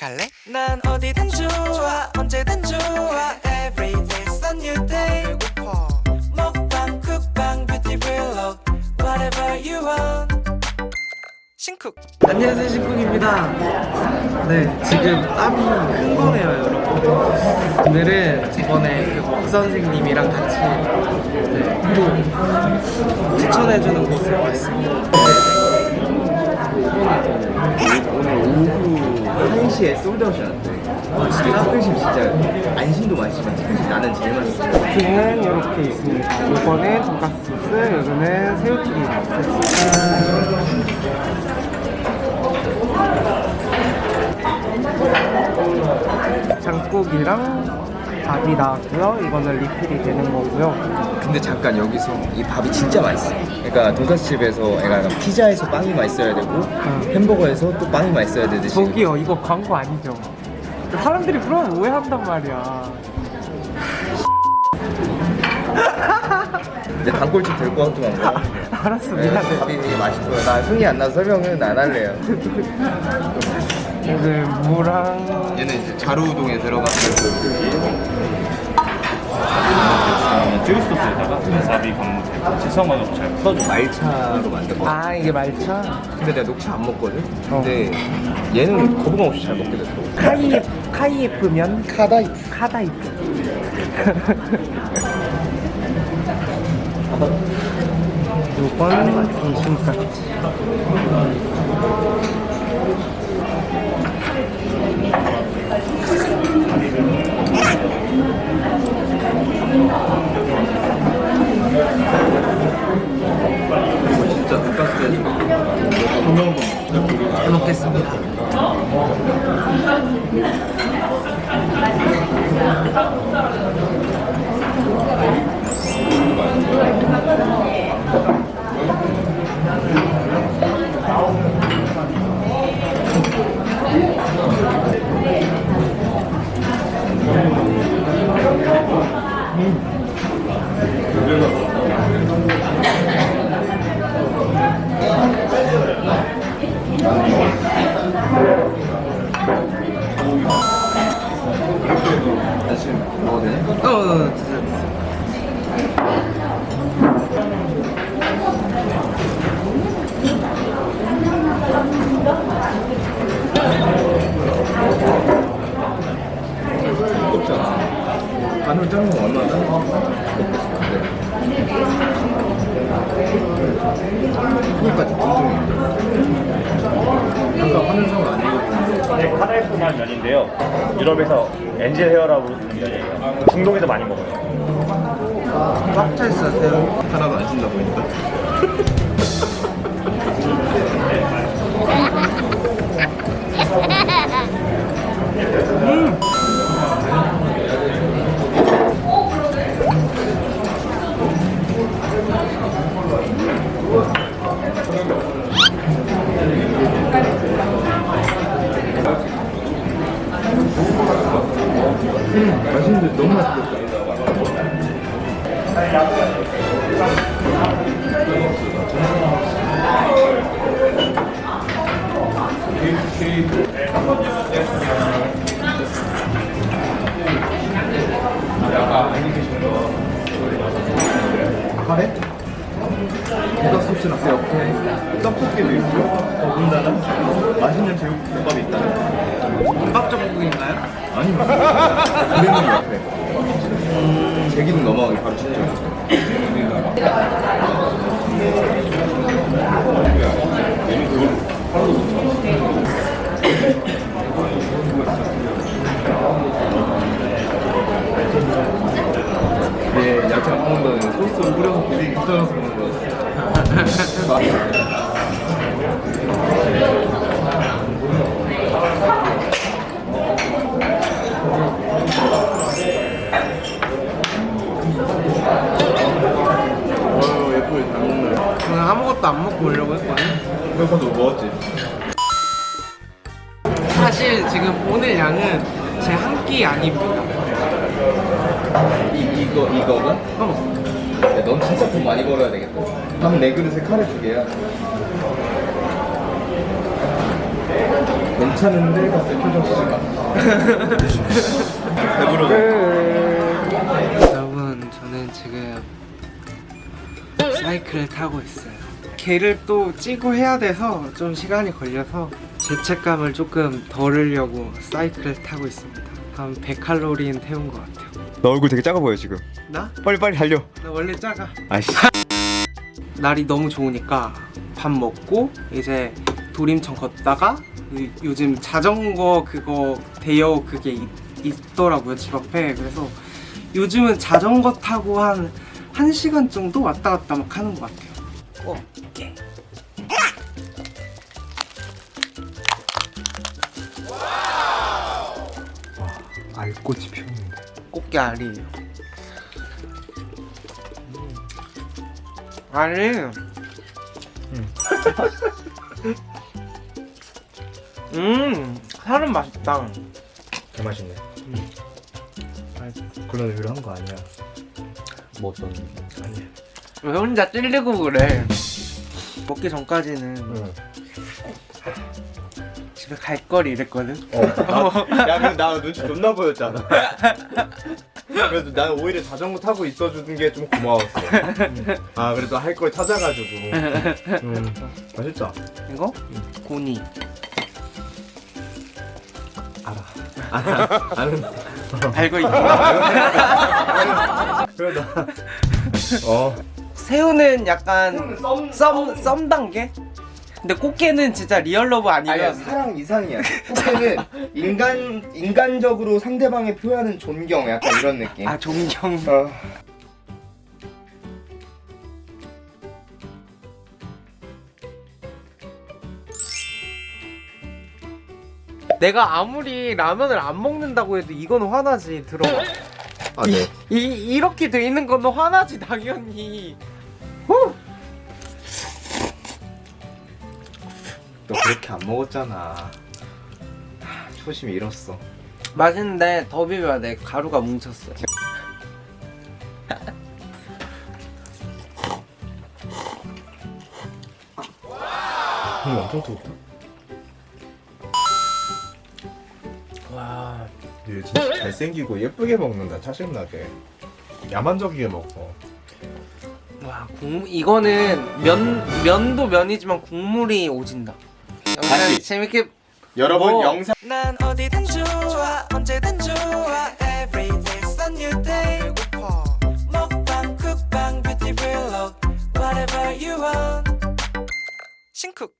갈래? 난 어디든 좋아 언제든 좋아. Every day's a new day. 배고파. 먹방 쿡방 뷰티 블록 Whatever you want. 신쿡. 안녕하세요 신쿵입니다. 네 지금 땀이 큰 거네요 여러분. 오늘은 저번에 그박 선생님이랑 같이 네, 또 추천해주는 곳을 왔습니다 오늘 오후 1시에 sold out이 났대 진짜? 치킨심 진짜 안심도 맛있지만 치킨심 나는 제일 맛있어 치킨은 이렇게 있습니다. 이거는 돈가스 소스 이거는 새우튀김. 소스 장국이랑 밥이 나왔고요. 이거는 리필이 되는 거고요. 근데 잠깐 여기서 이 밥이 진짜 맛있어. 그러니까 돈까스 집에서 그러니까 피자에서 빵이 맛있어야 되고 햄버거에서 또 빵이 맛있어야 되듯이. 저기요 이거 광고 아니죠? 사람들이 그러면 오해한단 말이야. 이제 단골집 될 것 같기만 하고 알았어 네, 미안해. 밥이 되게 맛있어요. 나 흥이 안 나서 설명은 안 할래요 오늘 무랑. 얘는 이제 자루우동에 들어가는 쯔유 소스에다가 와사비 강무새 지성만 넣고 잘 풀어줘 말차로 만든 거. 아 이게 말차? 근데 내가 녹차 안 먹거든? 근데 얘는 거부감 없이 잘 먹게 됐어. 카이에프 카이에프면? 카다이프. 카다이프. 요건 중심까지 진짜 돈까스 잘 먹겠습니다 어 그러니까 공정해 아까 화면상은 아니거든 네, 카다이프만 면인데요. 유럽에서 엔젤 헤어라고 부르는 면이에요. 중동에서 많이 먹어요. 꽉 차 있어 새우 하나도 안 신다 보니까 옆에 떡볶이도 있고 더군다나 맛있는 제육볶음밥이 있다는 김밥 전국인가요? 아니 그래는 옆에. 제기둥 넘어가기 바로 직전 500원도 못 먹었지. 사실 지금 오늘 양은 제 한끼 아닙니다. 이, 이거, 이거가? 어. 야, 넌 진짜 돈 많이 벌어야 되겠다. 밥 4그릇에 카레 2개야. 괜찮은데? 갑자기 표정 지지마 배부르네. 네. 여러분 저는 지금 사이클을 타고 있어요. 개를 또 찌고 해야 돼서 좀 시간이 걸려서 죄책감을 조금 덜으려고 사이클을 타고 있습니다. 한 100칼로리는 태운 것 같아요. 너 얼굴 되게 작아 보여 지금 나? 빨리 빨리 달려 나 원래 작아. 아이씨 날이 너무 좋으니까 밥 먹고 이제 도림천 걷다가 요- 요즘 자전거 그거 대여 그게 있, 있더라고요 집 앞에 그래서 요즘은 자전거 타고 한 1시간 정도 왔다 갔다 막 하는 것 같아요 오케이 알꽃이 피었는데. 꽃게 알이에요. 알이. 음. 살은 맛있다. 개 맛있네. 그런 의미로 한거 아니야? 뭐 어떤 아니야 왜 혼자 찔리고 그래 먹기 전까지는 응. 집에 갈 걸 이랬거든 어. 야, 근데 나 눈치 존나 보였잖아. 그래도 나는 오히려 자전거 타고 있어주는 게 좀 고마웠어. 아, 그래도 할 걸 찾아가지고. 음, 맛있다. 이거? 곤이 알아. 알아. 아는. 알고 있구나 그래, 나. 어. 새우는 약간 썸, 썸 단계? 근데 꽃게는 진짜 real love 아니야, 아니면 사랑 이상이야. 꽃게는 인간, 인간적으로 상대방의 표현은 존경, 약간 이런 느낌. 아 존경 어. 내가 아무리 라면을 안 먹는다고 해도 이거는 화나지 들어봐 아, 네. 이, 이렇게 돼 있는 거는 화나지 당연히 너 그렇게 안 먹었잖아. 초심이 잃었어. 맛있는데 더 비벼야 돼 가루가 뭉쳤어 음, 엄청 뜨겁다. 와 얘 진짜 잘생기고 예쁘게 먹는다 짜증나게 야만적이게 먹어 와, 국물 이거는 면 면도 면이지만 국물이 오진다. 다시. 재밌게 여러분, 뭐. 영상. 난 어디든 좋아 언제든 좋아 Every day's a new day 먹방 쿡방 뷰티 블록 Whatever you want 싱쿡